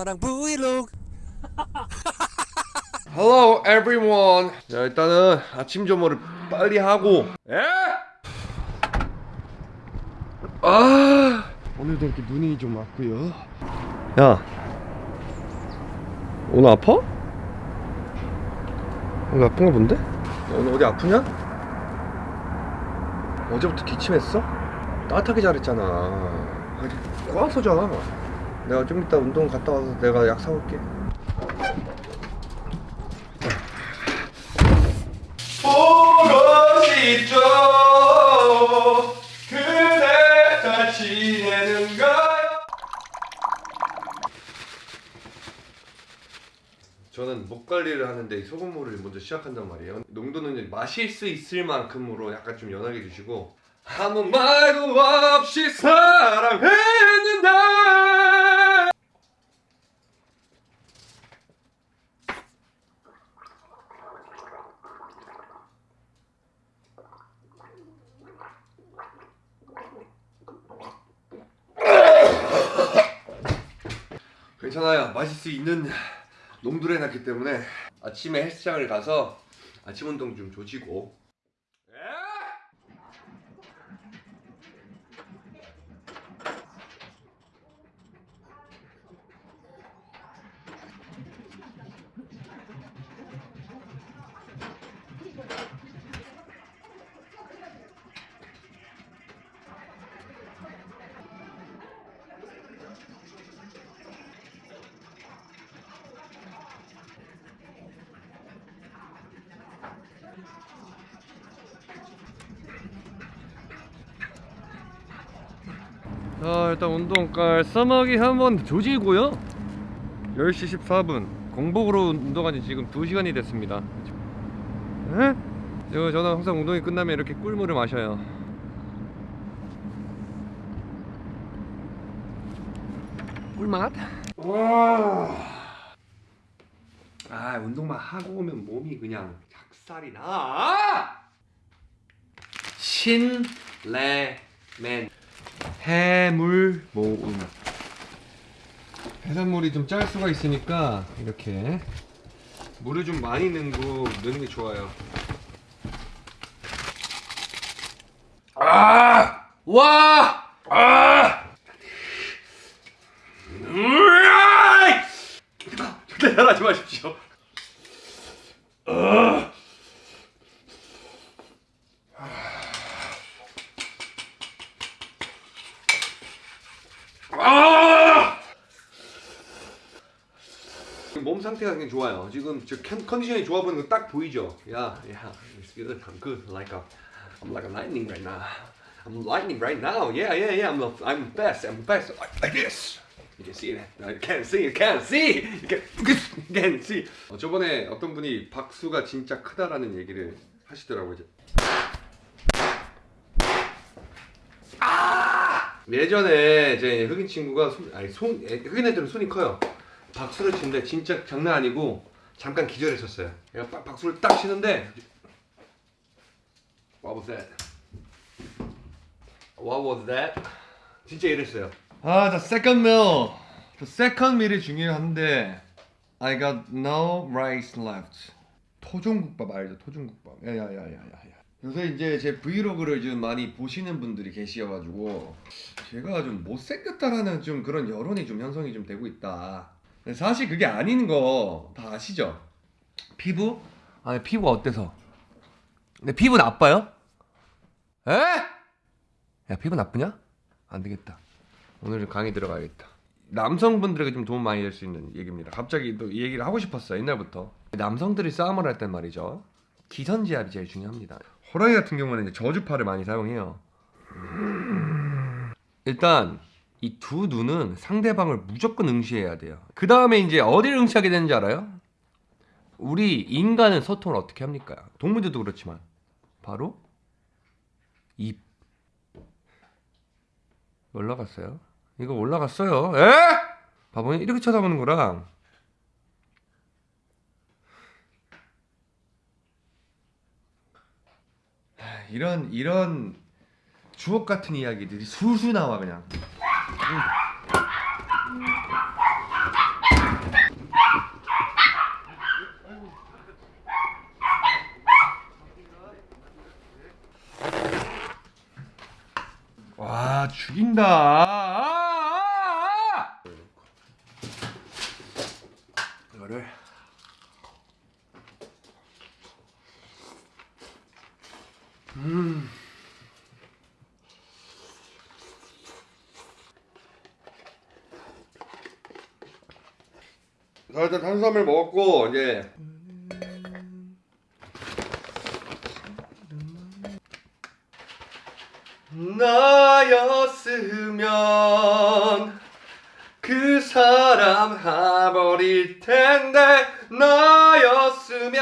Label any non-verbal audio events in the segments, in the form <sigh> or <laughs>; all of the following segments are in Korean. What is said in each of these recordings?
엄마랑 브이로그 <laughs> Hello everyone. 자 일단은 아침 점호를 빨리 하고. 에? 아 오늘도 이렇게 눈이 좀 왔고요. 야 오늘 아파? 오늘 아픈 거 본데? 야, 오늘 어디 아프냐? 어제부터 기침했어? 따뜻하게 잘했잖아. 아, 꼬아서 자. 내가 좀 이따 운동 갔다 와서 내가 약 사올게. 보고 싶죠. 그대 잘 지내는가요? 저는 목 관리를 하는데 소금물을 먼저 시작한단 말이에요. 농도는 마실 수 있을 만큼으로 약간 좀 연하게 주시고 아무 말도 없이 사랑했는데 괜찮아요. 마실 수 있는 났기 때문에 아침에 헬스장을 가서 아침 운동 좀 조지고 자 일단 운동갈 써먹이 한번 조지고요 10시 14분 공복으로 운동한 지 지금 2시간이 됐습니다 에? 저, 저는 항상 운동이 끝나면 이렇게 꿀물을 마셔요 꿀맛? 와. 아 운동만 하고 오면 몸이 그냥 작살이 나 신레멘 해물 모음 해산물이 좀 짤 수가 있으니까 이렇게 물을 좀 많이 넣고 넣는 게 좋아요 아! 와! 아! 으아! 절대 따라하지 마십시오 아! 아! 몸 상태가 굉장히 좋아요. 지금 저 컨- 컨디션이 좋아 보이는 거 딱 보이죠? 야, 야, it's good. I'm good. Like a, I'm like a lightning right now. I'm lightning right now. Yeah, yeah, yeah. I'm, I'm best. I'm best. Like, like this. You can see that. No, you can't see. You can't see. You can't, you can't see. 어, 저번에 어떤 분이 박수가 진짜 크다라는 얘기를 하시더라고요. 이제. 예전에 제 흑인 친구가 손, 아니 손 애- 흑인 애들은 손이 커요. 박수를 치는데 진짜 장난 아니고 잠깐 기절했었어요. 얘가 빡 박수를 딱 치는데 What was that? What was that? 진짜 이랬어요. 아, the second meal. The second meal이 중요한데 I got no rice left. 토종국밥 알죠? 토종국밥. 야야야야야. 요새 이제 제 브이로그를 좀 많이 보시는 분들이 계시어가지고 제가 좀 못생겼다라는 좀 그런 여론이 좀 형성이 좀 되고 있다. 사실 그게 아닌 거 다 아시죠? 피부? 아니 피부가 어때서? 내 피부 나빠요? 에? 야 피부 나쁘냐? 안 되겠다. 오늘 강의 들어가야겠다. 남성분들에게 좀 도움 많이 될 수 있는 얘기입니다. 갑자기 또 이 얘기를 하고 싶었어요. 옛날부터. 남성들이 싸움을 할 땐 말이죠. 기선제압이 제일 중요합니다. 호랑이 같은 경우는 이제 저주파를 많이 사용해요. 일단 이 두 눈은 상대방을 무조건 응시해야 돼요. 그 다음에 이제 어디를 응시하게 되는지 알아요? 우리 인간은 소통을 어떻게 합니까? 동물들도 그렇지만 바로 입 올라갔어요. 이거 올라갔어요. 에? 바보니 이렇게 쳐다보는 거랑 이런 이런 주옥 같은 이야기들이 술술 나와 그냥. 응. 와 죽인다. 아, 아, 아! 이거를 자 일단 탄수화물 먹었고 이제. 나였으면 그 사람 하버릴 텐데 나였으면.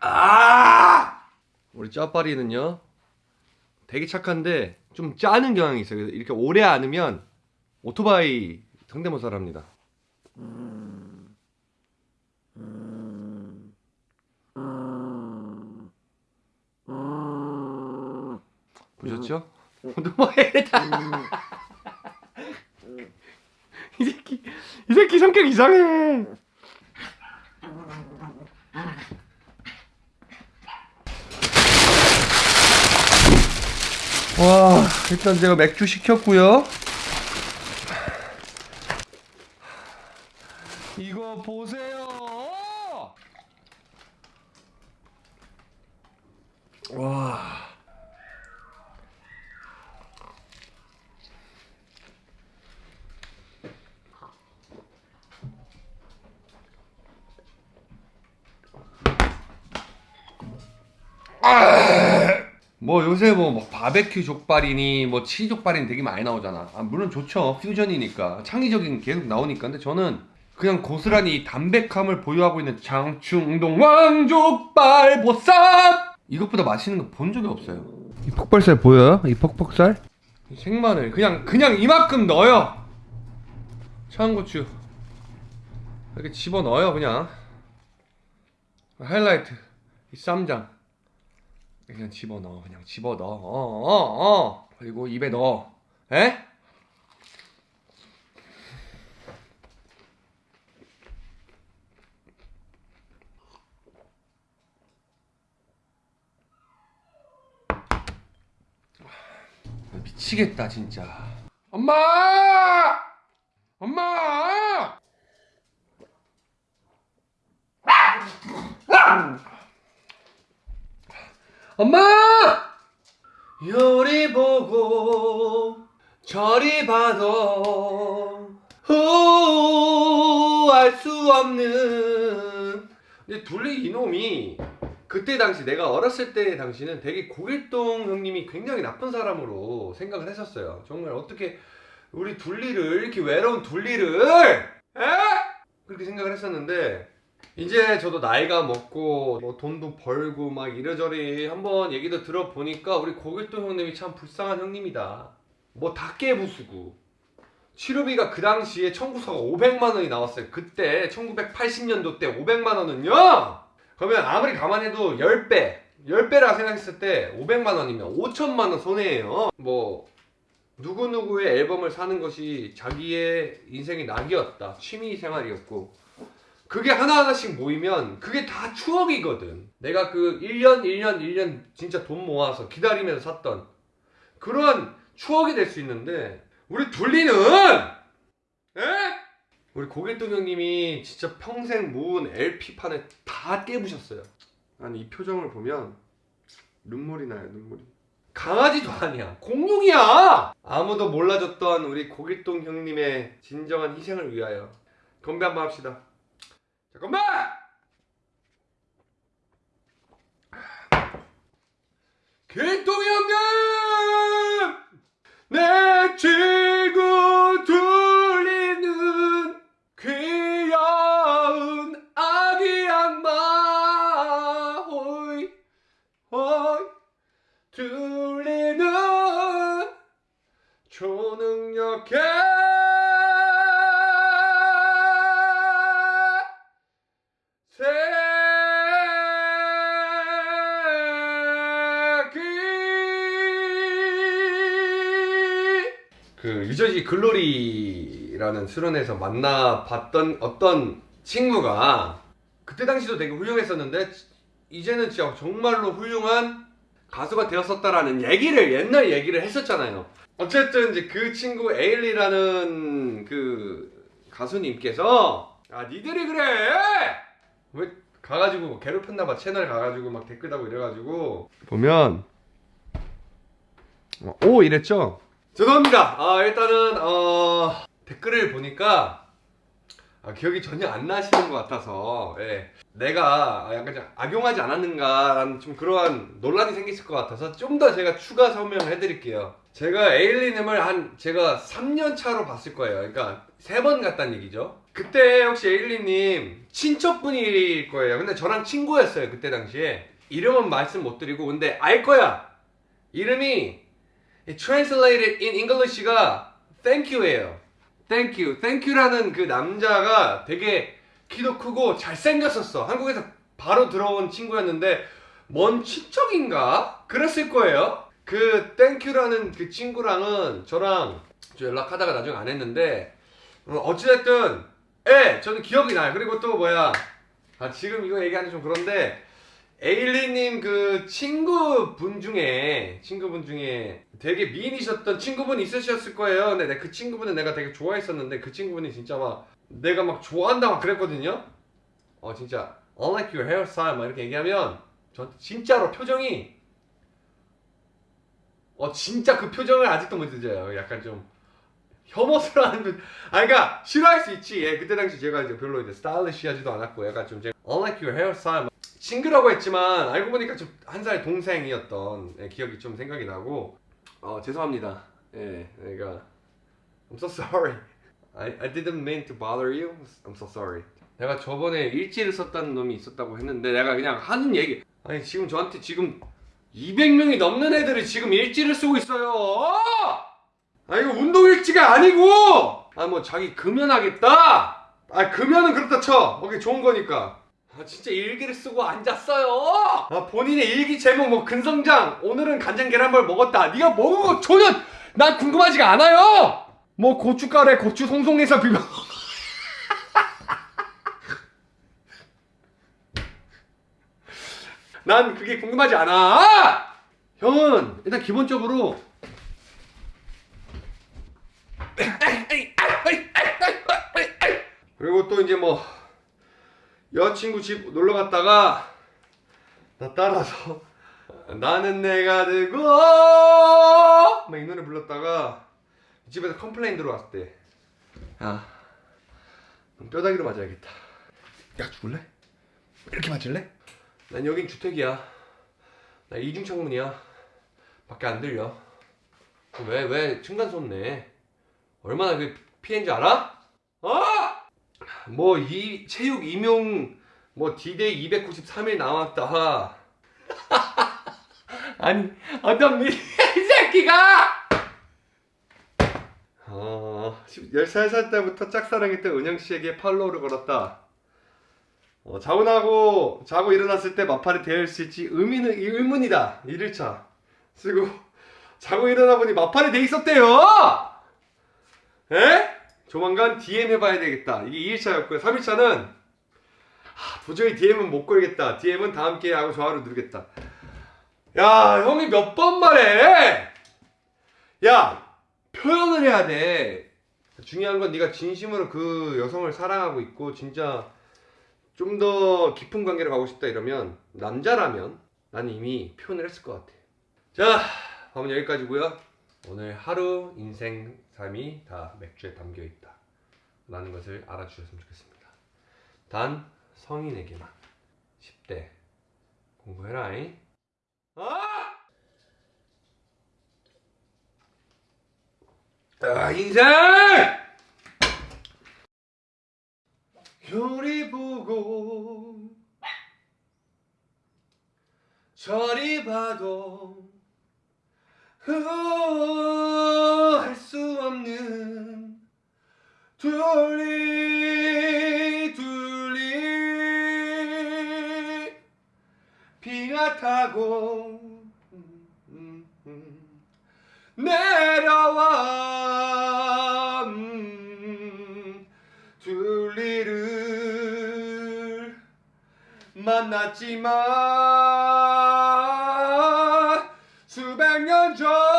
아! 우리 짜파리는요 되게 착한데 좀 짜는 경향이 있어요. 그래서 이렇게 오래 안으면 오토바이 성대모사를 합니다. 보셨죠? 오토바이다. 이 새끼, 이 새끼 성격 이상해. 와, 일단 제가 맥주 시켰고요. 이거 보세요. 와. 뭐 요새 뭐, 뭐 바베큐 족발이니 뭐 치즈 족발이니 되게 많이 나오잖아. 아, 물론 좋죠. 퓨전이니까 창의적인 게 계속 나오니까. 근데 저는 그냥 고스란히 이 담백함을 보유하고 있는 장충동 왕족발 보쌈 이것보다 맛있는 거 본 적이 없어요. 이 폭발살 보여요? 이 퍽퍽살? 이 생마늘 그냥 그냥 이만큼 넣어요. 청양고추 이렇게 집어 넣어요 그냥. 하이라이트 이 쌈장 그냥 집어 넣어 그냥 집어 넣어 어어 어. 그리고 입에 넣어 에? 미치겠다 진짜. 엄마! 엄마! 엄마! 요리 보고 저리 봐도 알 수 없는 근데 둘리 이놈이 그때 당시 내가 어렸을 때 당시는 되게 고길동 형님이 굉장히 나쁜 사람으로 생각을 했었어요 정말 어떻게 우리 둘리를 이렇게 외로운 둘리를 에? 그렇게 생각을 했었는데 이제 저도 나이가 먹고 뭐 돈도 벌고 막 이래저래 한번 얘기도 들어보니까 우리 고길동 형님이 참 불쌍한 형님이다. 뭐 닭개 부수고 치료비가 그 당시에 청구서가 500만 원이 나왔어요. 그때 1980년도 때 500만 원은요. 그러면 아무리 감안해도 10배, 10배라 생각했을 때 500만 원이면 5천만 원 손해예요. 뭐 누구누구의 앨범을 사는 것이 자기의 인생의 낙이었다. 취미 생활이었고 그게 하나하나씩 모이면 그게 다 추억이거든. 내가 그 1년, 1년, 1년 진짜 돈 모아서 기다리면서 샀던 그런 추억이 될 수 있는데 우리 둘리는 에? 우리 고길동 형님이 진짜 평생 모은 LP판을 다 깨부셨어요. 아니 이 표정을 보면 눈물이 나요 눈물이. 강아지도 아니야 공룡이야 아무도 몰라줬던 우리 고길동 형님의 진정한 희생을 위하여 건배 한번 합시다 잠깐만! 길동이 형님! 그 유저지 글로리라는 수련회에서 만나봤던 어떤 친구가 그때 당시도 되게 훌륭했었는데 이제는 진짜 정말로 훌륭한 가수가 되었었다라는 얘기를 옛날 얘기를 했었잖아요. 어쨌든 이제 그 친구 에일리라는 그 가수님께서 아 니들이 그래! 왜 가가지고 괴롭혔나봐. 채널 가가지고 막 댓글 다고 이래가지고. 보면 어, 오 이랬죠 죄송합니다. 아 일단은 어 댓글을 보니까 아, 기억이 전혀 안 나시는 것 같아서 예. 내가 약간 좀 악용하지 않았는가 라는 좀 그러한 논란이 생겼을 것 같아서 좀 더 제가 추가 설명을 해드릴게요. 제가 에일리님을 한 제가 3년 차로 봤을 거예요. 그러니까 세 번 갔다는 얘기죠. 그때 혹시 에일리님 친척분일 거예요. 근데 저랑 친구였어요 그때 당시에. 이름은 말씀 못 드리고 근데 알 거야. 이름이 translated in English가 thank you예요. Thank you. Thank you라는 그 남자가 되게 키도 크고 잘생겼었어. 한국에서 바로 들어온 친구였는데 먼 친척인가? 그랬을 거예요. 그 thank you라는 그 친구랑은 저랑 저 연락하다가 나중에 안 했는데 어, 어찌됐든 예 저는 기억이 나요. 그리고 또 뭐야? 아 지금 이거 얘기하기 좀 그런데 에일리님 그 친구분 중에 친구분 중에 되게 미인이셨던 친구분 있으셨을 거예요. 근데 내- 그 친구분은 내가 되게 좋아했었는데 그 친구분이 진짜 막 내가 막 좋아한다 막 그랬거든요. 어 진짜 unlike your hairstyle 막 이렇게 얘기하면 전 진짜로 표정이 어 진짜 그 표정을 아직도 못 잊어요. 약간 좀 혐오스러운 분. 아 그러니까 싫어할 수 있지. 예, 그때 당시 제가 이제 별로 이제 스타일리시하지도 않았고 약간 좀 제가 unlike your hairstyle 친구라고 했지만 알고 보니까 좀 한 살 동생이었던 예, 기억이 좀 생각이 나고 어 죄송합니다. 예, 내가 I'm so sorry. I, I didn't mean to bother you. I'm so sorry. 내가 저번에 일지를 썼다는 놈이 있었다고 했는데 내가 그냥 하는 얘기. 아니 지금 저한테 지금 200명이 넘는 애들이 지금 일지를 쓰고 있어요. 아 이거 운동 일지가 아니고. 아 뭐 자기 금연하겠다. 아 금연은 그렇다 쳐. 오케이 좋은 거니까. 아 진짜 일기를 쓰고 앉았어요. 아 본인의 일기 제목 뭐 근성장 오늘은 간장 계란물 먹었다. 네가 먹은 거 전혀 난 궁금하지가 않아요. 뭐 고춧가루에 고추 송송해서 비벼. <laughs> 난 그게 궁금하지 않아. 형은 일단 기본적으로 그리고 또 이제 뭐 여자친구 집 놀러 갔다가 나 따라서 <laughs> 나는 내가 되고 막 이 노래 불렀다가 집에서 complain 들어왔을 때 야, 넌 뼈다귀로 맞아야겠다. 야 죽을래? 이렇게 맞을래? 난 여긴 주택이야. 나 이중 창문이야. 밖에 안 들려. 왜왜 층간 소음 내? 얼마나 그 피해인지 알아? 어? 뭐 이 체육 임용 뭐 디데이 293일 남았다. 아니 어떤 미 <laughs> 새끼가 어, 13살 때부터 짝사랑했던 은영 씨에게 팔로우를 걸었다. 어, 자고 자고 일어났을 때 맞팔이 되어 있을지 의미는 의문이다. 1일차 쓰고 자고 일어나 보니 마팔이 돼 있었대요. 에? 조만간 DM 해봐야 되겠다. 이게 2일차였고요. 3일차는 도저히 DM은 못 걸겠다. DM은 다음 기회에 하고 좋아요를 누르겠다. 야, 형이 몇 번 말해? 야, 표현을 해야 돼. 중요한 건 네가 진심으로 그 여성을 사랑하고 있고 진짜 좀 더 깊은 관계를 가고 싶다 이러면 남자라면 난 이미 표현을 했을 것 같아. 자, 밤은 여기까지고요. 오늘 하루 인생 삶이 다 맥주에 담겨 있다. 라는 것을 알아주셨으면 좋겠습니다. 단 성인에게만 10대 공부해라잉. 아! 아 인생! 요리 보고 저리 봐도 할 수 없는 둘리 둘리 비가 타고 내려와. 음, 둘리를 만났지만 300년 전